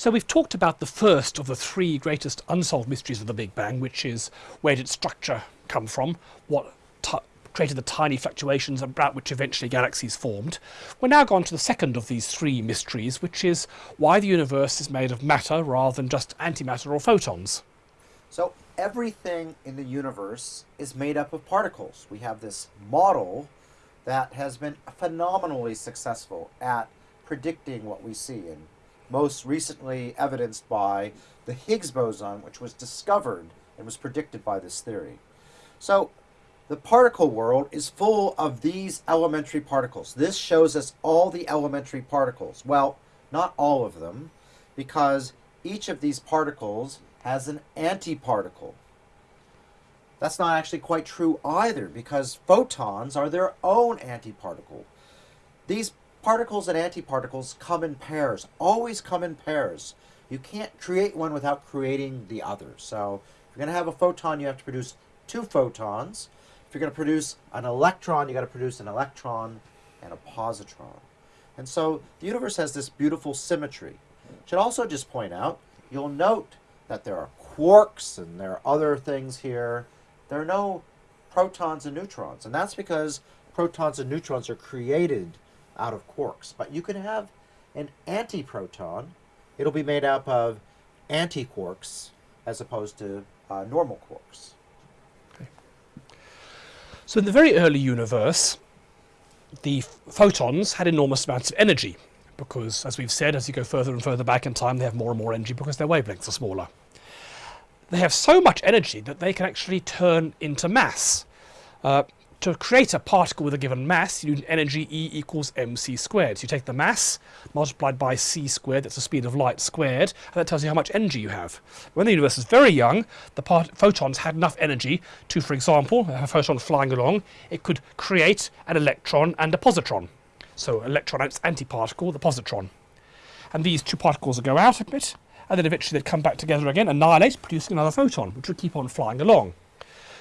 So we've talked about the first of the three greatest unsolved mysteries of the Big Bang, which is where did structure come from, what created the tiny fluctuations about which eventually galaxies formed. We're now gone to the second of these three mysteries, which is why the universe is made of matter rather than just antimatter or photons. So everything in the universe is made up of particles. We have this model that has been phenomenally successful at predicting what we see and most recently evidenced by the Higgs boson which was discovered and was predicted by this theory. So the particle world is full of these elementary particles. This shows us all the elementary particles. Well, not all of them, because each of these particles has an antiparticle. That's not actually quite true either, because photons are their own antiparticle. These particles and antiparticles come in pairs, always come in pairs. You can't create one without creating the other. So if you're going to have a photon, you have to produce two photons. If you're going to produce an electron, you got to produce an electron and a positron. And so the universe has this beautiful symmetry. Should also just point out, you'll note that there are quarks and there are other things here. There are no protons and neutrons, and that's because protons and neutrons are created out of quarks. But you can have an antiproton. It'll be made up of antiquarks as opposed to uh, normal quarks. Okay. So in the very early universe, the photons had enormous amounts of energy because, as we've said, as you go further and further back in time, they have more and more energy because their wavelengths are smaller. They have so much energy that they can actually turn into mass. Uh, to create a particle with a given mass, you need energy E equals mc squared. So you take the mass multiplied by c squared, that's the speed of light squared, and that tells you how much energy you have. When the universe was very young, the photons had enough energy to, for example, a photon flying along, it could create an electron and a positron. So electron its antiparticle, the positron. And these two particles would go out a bit, and then eventually they'd come back together again, annihilate, producing another photon, which would keep on flying along.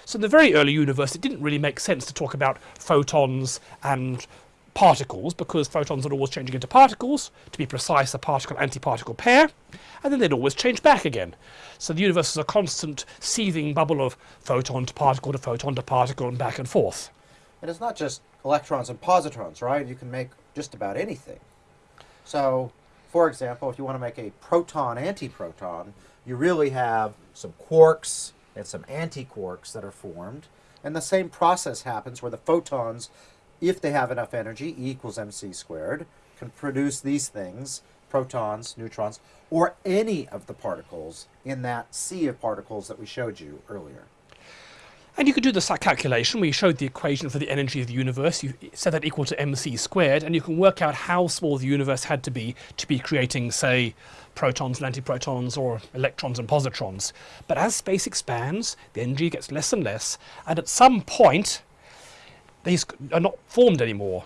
So in the very early universe, it didn't really make sense to talk about photons and particles because photons are always changing into particles, to be precise, a particle-antiparticle pair, and then they'd always change back again. So the universe is a constant seething bubble of photon to particle to photon to particle and back and forth. And it's not just electrons and positrons, right? You can make just about anything. So, for example, if you want to make a proton-antiproton, you really have some quarks, and some antiquarks that are formed. And the same process happens where the photons, if they have enough energy, E equals mc squared, can produce these things, protons, neutrons, or any of the particles in that sea of particles that we showed you earlier. And you could do the calculation. We showed the equation for the energy of the universe. You set that equal to mc squared, and you can work out how small the universe had to be to be creating, say, protons and antiprotons or electrons and positrons. But as space expands, the energy gets less and less, and at some point, these are not formed anymore.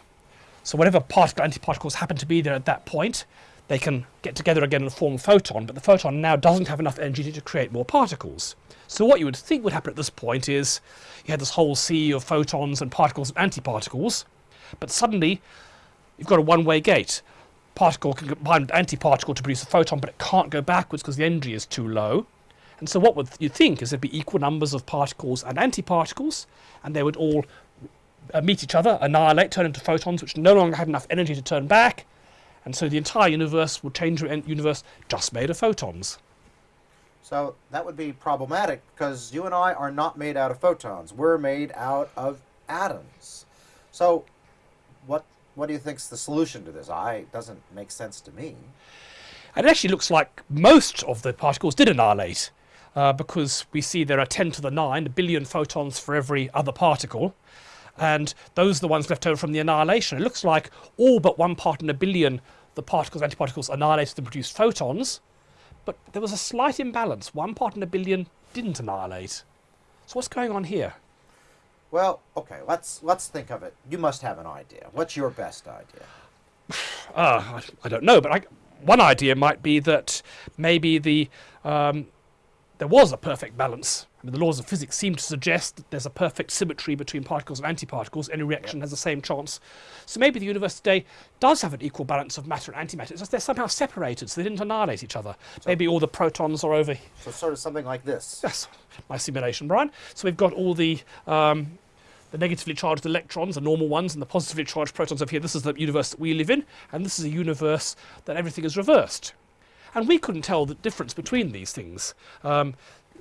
So whatever particle antiparticles happen to be there at that point, they can get together again and form a photon, but the photon now doesn't have enough energy to create more particles. So what you would think would happen at this point is you had this whole sea of photons and particles and antiparticles, but suddenly you've got a one-way gate. Particle can combine with antiparticle to produce a photon, but it can't go backwards because the energy is too low. And so what would you think is there'd be equal numbers of particles and antiparticles, and they would all uh, meet each other, annihilate, turn into photons, which no longer had enough energy to turn back, and so the entire universe would change to universe just made of photons. So that would be problematic because you and I are not made out of photons. We're made out of atoms. So what what do you think's the solution to this? I doesn't make sense to me. And it actually looks like most of the particles did annihilate uh, because we see there are 10 to the 9, a billion photons for every other particle. And those are the ones left over from the annihilation. It looks like all but one part in a billion the particles, antiparticles annihilated and produced photons. But there was a slight imbalance. One part in a billion didn't annihilate. So what's going on here? Well, okay, let's let's think of it. You must have an idea. What's your best idea? Uh, I, I don't know, but I, one idea might be that maybe the um, there was a perfect balance. I mean, the laws of physics seem to suggest that there's a perfect symmetry between particles and antiparticles. Any reaction has the same chance. So maybe the universe today does have an equal balance of matter and antimatter. It's just they're somehow separated, so they didn't annihilate each other. maybe all the protons are over. So sort of something like this. Yes, my simulation, Brian. So we've got all the um, the negatively charged electrons, the normal ones, and the positively charged protons over here. This is the universe that we live in, and this is a universe that everything is reversed. And we couldn't tell the difference between these things. Um,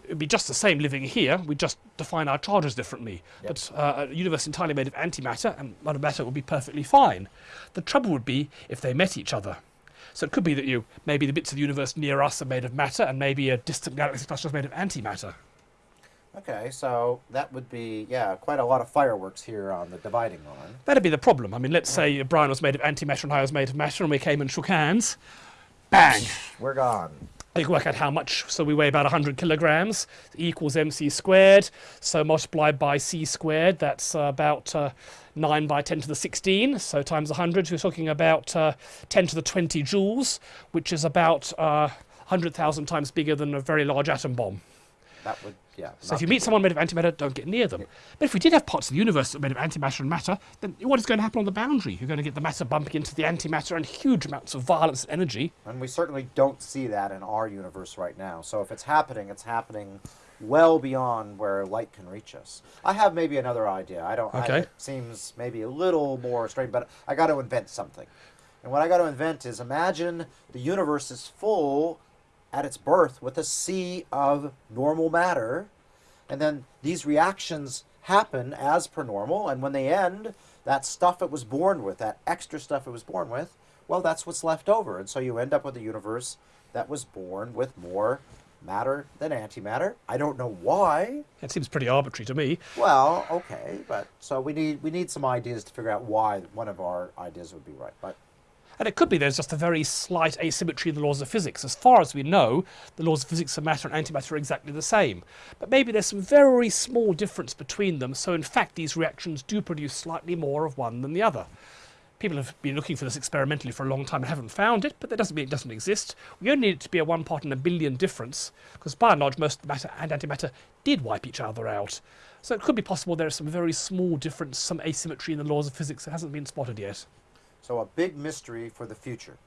it'd be just the same living here, we just define our charges differently. Yep. But uh, a universe entirely made of antimatter and matter would be perfectly fine. The trouble would be if they met each other. So it could be that you maybe the bits of the universe near us are made of matter, and maybe a distant galaxy cluster is made of antimatter. Okay, so that would be yeah, quite a lot of fireworks here on the dividing line. That'd be the problem. I mean, let's say Brian was made of antimatter and I was made of matter, and we came and shook hands. Bang! We're gone. You can work out how much. So we weigh about 100 kilograms. Equals mc squared. So multiplied by c squared, that's uh, about uh, 9 by 10 to the 16. So times 100, we're talking about uh, 10 to the 20 joules, which is about uh, 100,000 times bigger than a very large atom bomb. That would yeah. So if you meet someone made of antimatter, don't get near them. But if we did have parts of the universe that were made of antimatter and matter, then what is going to happen on the boundary? You're going to get the matter bumping into the antimatter and huge amounts of violence and energy. And we certainly don't see that in our universe right now. So if it's happening, it's happening well beyond where light can reach us. I have maybe another idea. I don't. I- Okay. it seems maybe a little more strange, but I got to invent something. And what I got to invent is imagine the universe is full at its birth with a sea of normal matter, and then these reactions happen as per normal, and when they end, that stuff it was born with, that extra stuff it was born with, well, that's what's left over. And so you end up with a universe that was born with more matter than antimatter. I don't know why. It seems pretty arbitrary to me. Well, okay, but so we need we need some ideas to figure out why one of our ideas would be right. But And it could be there's just a very slight asymmetry in the laws of physics. As far as we know, the laws of physics of matter and antimatter are exactly the same. But maybe there's some very small difference between them, so in fact these reactions do produce slightly more of one than the other. People have been looking for this experimentally for a long time and haven't found it, but that doesn't mean it doesn't exist. We only need it to be a one part in a billion difference, because by and large most matter and antimatter did wipe each other out. So it could be possible there is some very small difference, some asymmetry in the laws of physics that hasn't been spotted yet. So a big mystery for the future.